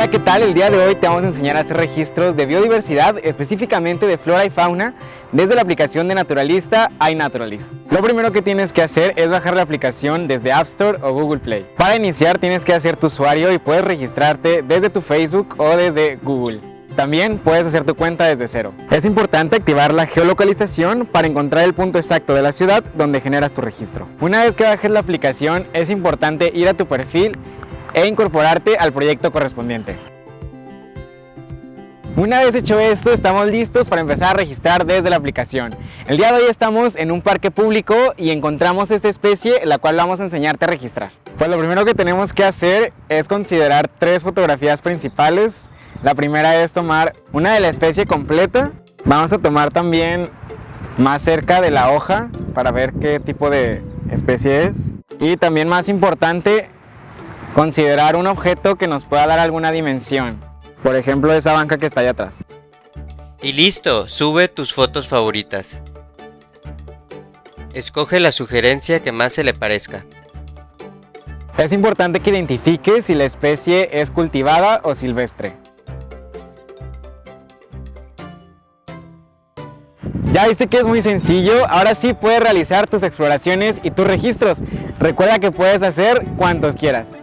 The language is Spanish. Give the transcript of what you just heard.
Hola, ¿qué tal? El día de hoy te vamos a enseñar a hacer registros de biodiversidad, específicamente de flora y fauna, desde la aplicación de Naturalista iNaturalist. Lo primero que tienes que hacer es bajar la aplicación desde App Store o Google Play. Para iniciar tienes que hacer tu usuario y puedes registrarte desde tu Facebook o desde Google. También puedes hacer tu cuenta desde cero. Es importante activar la geolocalización para encontrar el punto exacto de la ciudad donde generas tu registro. Una vez que bajes la aplicación es importante ir a tu perfil e incorporarte al proyecto correspondiente. Una vez hecho esto, estamos listos para empezar a registrar desde la aplicación. El día de hoy estamos en un parque público y encontramos esta especie, la cual vamos a enseñarte a registrar. Pues lo primero que tenemos que hacer es considerar tres fotografías principales. La primera es tomar una de la especie completa. Vamos a tomar también más cerca de la hoja para ver qué tipo de especie es. Y también más importante, Considerar un objeto que nos pueda dar alguna dimensión. Por ejemplo, esa banca que está allá atrás. Y listo, sube tus fotos favoritas. Escoge la sugerencia que más se le parezca. Es importante que identifiques si la especie es cultivada o silvestre. Ya viste que es muy sencillo, ahora sí puedes realizar tus exploraciones y tus registros. Recuerda que puedes hacer cuantos quieras.